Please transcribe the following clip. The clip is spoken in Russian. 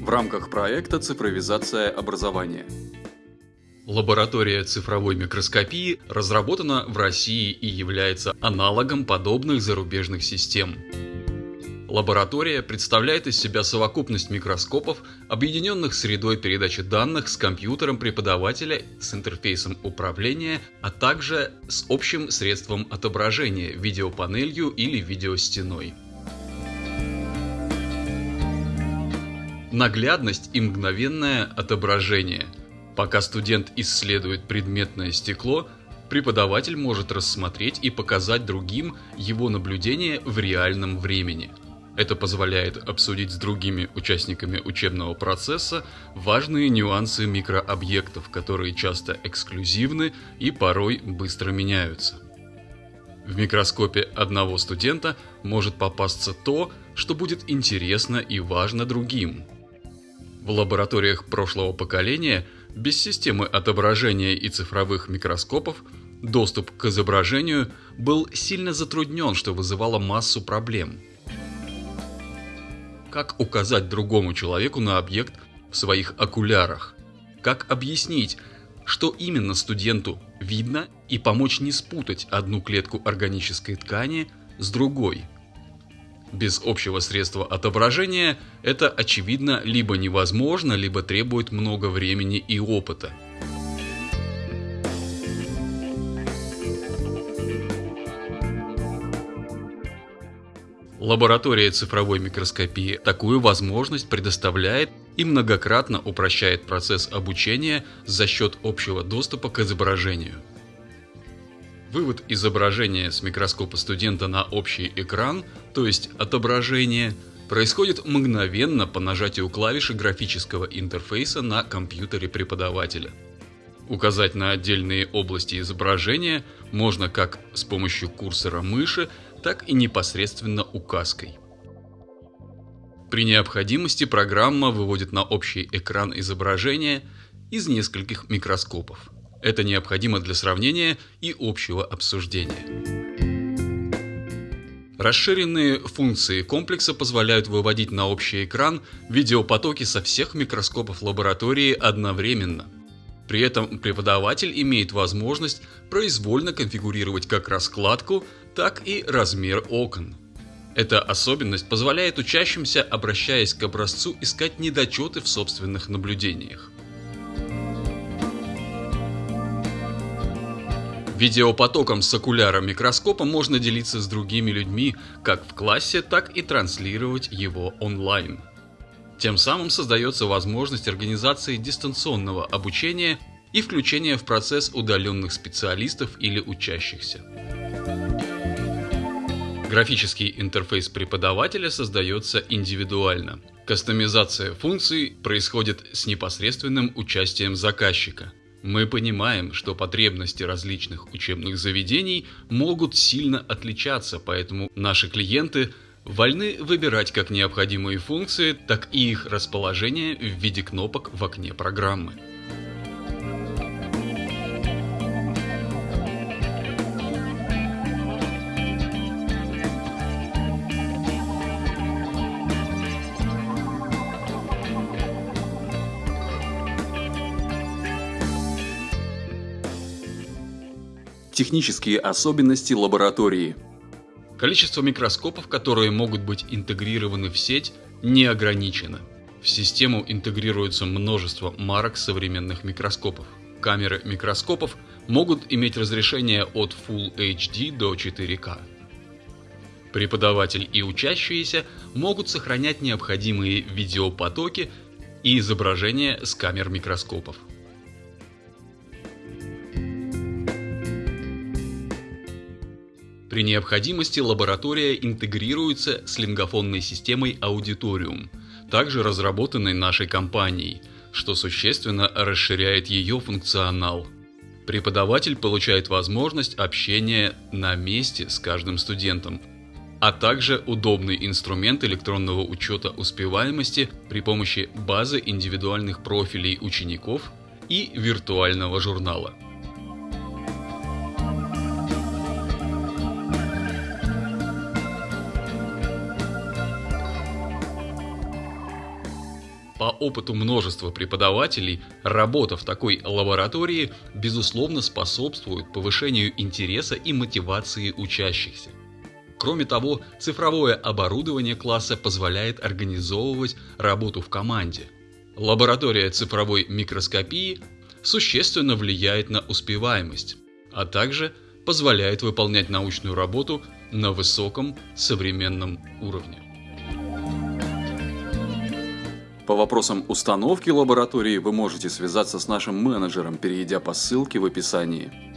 в рамках проекта «Цифровизация образования». Лаборатория цифровой микроскопии разработана в России и является аналогом подобных зарубежных систем. Лаборатория представляет из себя совокупность микроскопов, объединенных средой передачи данных с компьютером преподавателя с интерфейсом управления, а также с общим средством отображения – видеопанелью или видеостеной. Наглядность и мгновенное отображение. Пока студент исследует предметное стекло, преподаватель может рассмотреть и показать другим его наблюдение в реальном времени – это позволяет обсудить с другими участниками учебного процесса важные нюансы микрообъектов, которые часто эксклюзивны и порой быстро меняются. В микроскопе одного студента может попасться то, что будет интересно и важно другим. В лабораториях прошлого поколения без системы отображения и цифровых микроскопов доступ к изображению был сильно затруднен, что вызывало массу проблем – как указать другому человеку на объект в своих окулярах? Как объяснить, что именно студенту видно и помочь не спутать одну клетку органической ткани с другой? Без общего средства отображения это очевидно либо невозможно, либо требует много времени и опыта. Лаборатория цифровой микроскопии такую возможность предоставляет и многократно упрощает процесс обучения за счет общего доступа к изображению. Вывод изображения с микроскопа студента на общий экран, то есть отображение, происходит мгновенно по нажатию клавиши графического интерфейса на компьютере преподавателя. Указать на отдельные области изображения можно как с помощью курсора мыши, так и непосредственно указкой. При необходимости программа выводит на общий экран изображение из нескольких микроскопов. Это необходимо для сравнения и общего обсуждения. Расширенные функции комплекса позволяют выводить на общий экран видеопотоки со всех микроскопов лаборатории одновременно. При этом преподаватель имеет возможность произвольно конфигурировать как раскладку, так и размер окон. Эта особенность позволяет учащимся, обращаясь к образцу, искать недочеты в собственных наблюдениях. Видеопотоком с окуляра микроскопа можно делиться с другими людьми как в классе, так и транслировать его онлайн. Тем самым создается возможность организации дистанционного обучения и включения в процесс удаленных специалистов или учащихся. Графический интерфейс преподавателя создается индивидуально. Кастомизация функций происходит с непосредственным участием заказчика. Мы понимаем, что потребности различных учебных заведений могут сильно отличаться, поэтому наши клиенты вольны выбирать как необходимые функции, так и их расположение в виде кнопок в окне программы. Технические особенности лаборатории. Количество микроскопов, которые могут быть интегрированы в сеть, не ограничено. В систему интегрируется множество марок современных микроскопов. Камеры микроскопов могут иметь разрешение от Full HD до 4K. Преподаватель и учащиеся могут сохранять необходимые видеопотоки и изображения с камер микроскопов. При необходимости лаборатория интегрируется с лингофонной системой Auditorium, также разработанной нашей компанией, что существенно расширяет ее функционал. Преподаватель получает возможность общения на месте с каждым студентом, а также удобный инструмент электронного учета успеваемости при помощи базы индивидуальных профилей учеников и виртуального журнала. По опыту множества преподавателей, работа в такой лаборатории, безусловно, способствует повышению интереса и мотивации учащихся. Кроме того, цифровое оборудование класса позволяет организовывать работу в команде. Лаборатория цифровой микроскопии существенно влияет на успеваемость, а также позволяет выполнять научную работу на высоком современном уровне. По вопросам установки лаборатории вы можете связаться с нашим менеджером, перейдя по ссылке в описании.